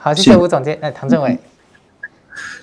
好，谢谢吴总监，哎，唐政伟。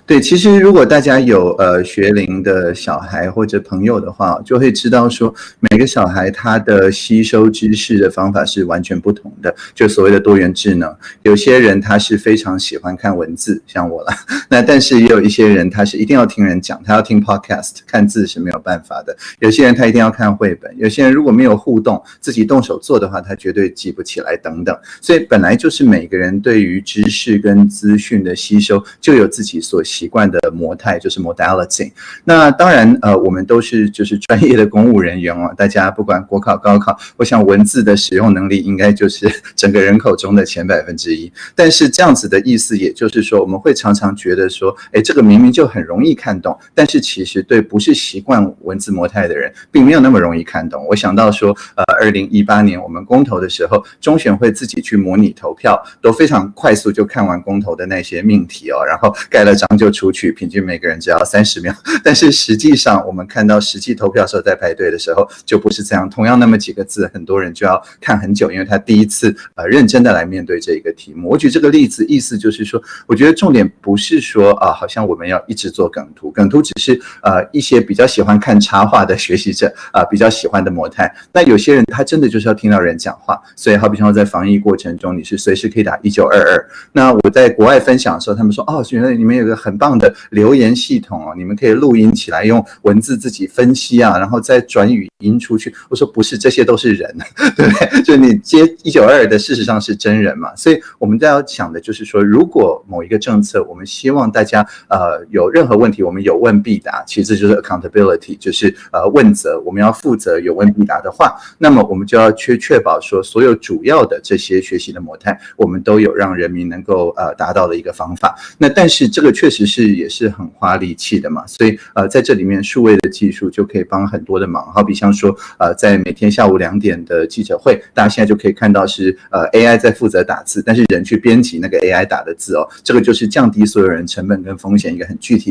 对，其实如果大家有呃学龄的小孩或者朋友的话，就会知道说每个小孩他的吸收知识的方法是完全不同的，就所谓的多元智能。有些人他是非常喜欢看文字，像我了。那但是也有一些人他是一定要听人讲，他要听 podcast，看字是没有办法的。有些人他一定要看绘本，有些人如果没有互动，自己动手做的话，他绝对记不起来等等。所以本来就是每个人对于知识跟资讯的吸收就有自己所。习惯的模态就是 modality。那当然，呃，我们都是就是专业的公务人员哦。大家不管国考、高考，我想文字的使用能力应该就是整个人口中的前百分之一。但是这样子的意思，也就是说，我们会常常觉得说，哎，这个明明就很容易看懂，但是其实对不是习惯文字模态的人，并没有那么容易看懂。我想到说，呃，二零一八年我们公投的时候，中选会自己去模拟投票，都非常快速就看完公投的那些命题哦，然后盖了章。就出去，平均每个人只要三十秒。但是实际上，我们看到实际投票时候在排队的时候，就不是这样。同样那么几个字，很多人就要看很久，因为他第一次呃认真的来面对这一个题目。我举这个例子，意思就是说，我觉得重点不是说啊，好像我们要一直做梗图，梗图只是呃一些比较喜欢看插画的学习者啊比较喜欢的模态。那有些人他真的就是要听到人讲话，所以好比说在防疫过程中，你是随时可以打一九二二。那我在国外分享的时候，他们说哦，原来你们有个很。棒的留言系统哦，你们可以录音起来，用文字自己分析啊，然后再转语音出去。我说不是，这些都是人，对不对？就你接一九二的，事实上是真人嘛。所以我们都要想的就是说，如果某一个政策，我们希望大家呃有任何问题，我们有问必答，其实就是 accountability，就是呃问责，我们要负责有问必答的话，那么我们就要去确保说，所有主要的这些学习的模态，我们都有让人民能够呃达到的一个方法。那但是这个确实。是也是很花力气的嘛，所以呃在这里面数位的技术就可以帮很多的忙，好比像说呃在每天下午两点的记者会，大家现在就可以看到是呃 AI 在负责打字，但是人去编辑那个 AI 打的字哦，这个就是降低所有人成本跟风险一个很具体。